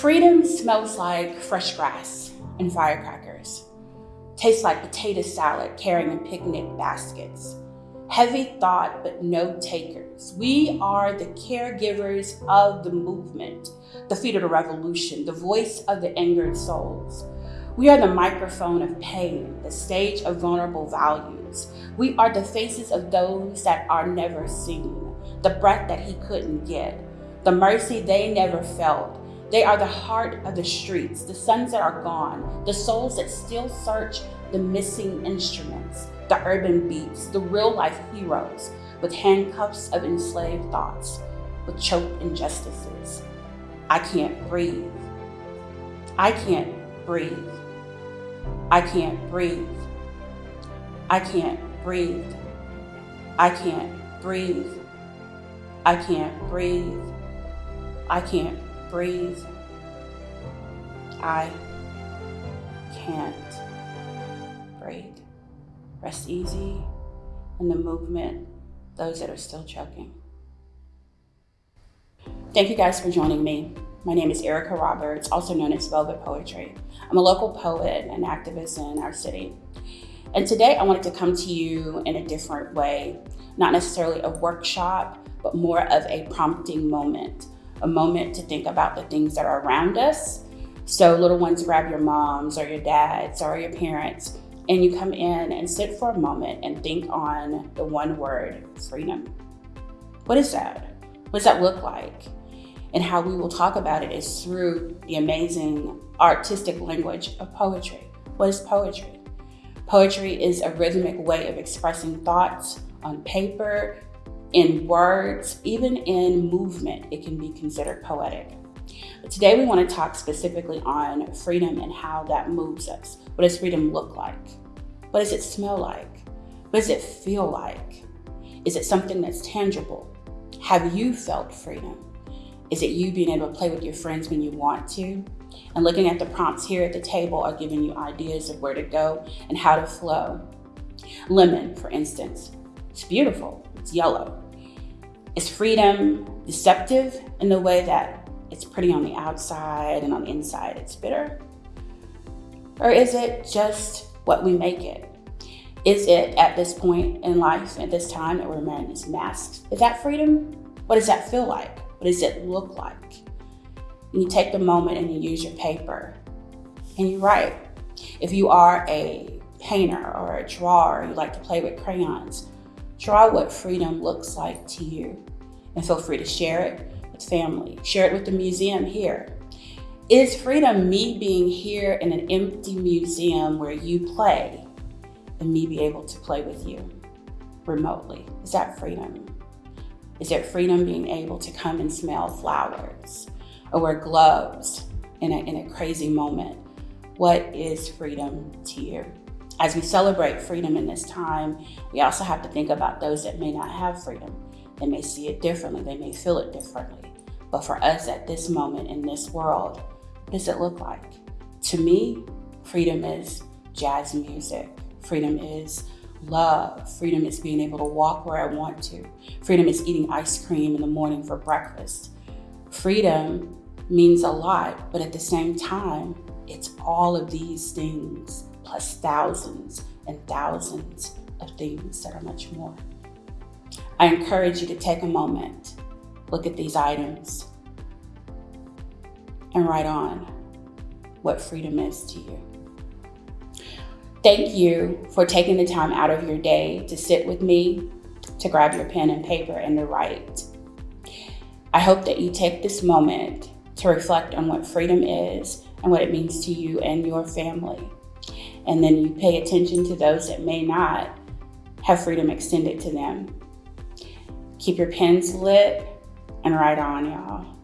Freedom smells like fresh grass and firecrackers. Tastes like potato salad carrying in picnic baskets. Heavy thought, but no takers. We are the caregivers of the movement, the feet of the revolution, the voice of the angered souls. We are the microphone of pain, the stage of vulnerable values. We are the faces of those that are never seen, the breath that he couldn't get, the mercy they never felt, they are the heart of the streets, the sons that are gone, the souls that still search the missing instruments, the urban beats, the real life heroes with handcuffs of enslaved thoughts, with choked injustices. I can't breathe. I can't breathe. I can't breathe. I can't breathe. I can't breathe. I can't breathe. I can't breathe. I can't breathe. Rest easy in the movement, those that are still choking. Thank you guys for joining me. My name is Erica Roberts, also known as Velvet Poetry. I'm a local poet and activist in our city. And today I wanted to come to you in a different way, not necessarily a workshop, but more of a prompting moment a moment to think about the things that are around us. So little ones grab your moms or your dads or your parents and you come in and sit for a moment and think on the one word, freedom. What is that? What does that look like? And how we will talk about it is through the amazing artistic language of poetry. What is poetry? Poetry is a rhythmic way of expressing thoughts on paper in words, even in movement, it can be considered poetic. But today we want to talk specifically on freedom and how that moves us. What does freedom look like? What does it smell like? What does it feel like? Is it something that's tangible? Have you felt freedom? Is it you being able to play with your friends when you want to? And looking at the prompts here at the table are giving you ideas of where to go and how to flow. Lemon, for instance, it's beautiful, it's yellow. Is freedom deceptive in the way that it's pretty on the outside and on the inside it's bitter? Or is it just what we make it? Is it at this point in life, at this time that we're wearing these masks, is that freedom? What does that feel like? What does it look like? And you take the moment and you use your paper and you write. If you are a painter or a drawer, you like to play with crayons, Draw what freedom looks like to you and feel free to share it with family. Share it with the museum here. Is freedom me being here in an empty museum where you play and me be able to play with you remotely? Is that freedom? Is it freedom being able to come and smell flowers or wear gloves in a, in a crazy moment? What is freedom to you? As we celebrate freedom in this time, we also have to think about those that may not have freedom. They may see it differently, they may feel it differently. But for us at this moment in this world, what does it look like? To me, freedom is jazz music. Freedom is love. Freedom is being able to walk where I want to. Freedom is eating ice cream in the morning for breakfast. Freedom means a lot, but at the same time, it's all of these things plus thousands and thousands of things that are much more. I encourage you to take a moment, look at these items, and write on what freedom is to you. Thank you for taking the time out of your day to sit with me, to grab your pen and paper and to write. I hope that you take this moment to reflect on what freedom is and what it means to you and your family and then you pay attention to those that may not have freedom extended to them. Keep your pens lit and write on, y'all.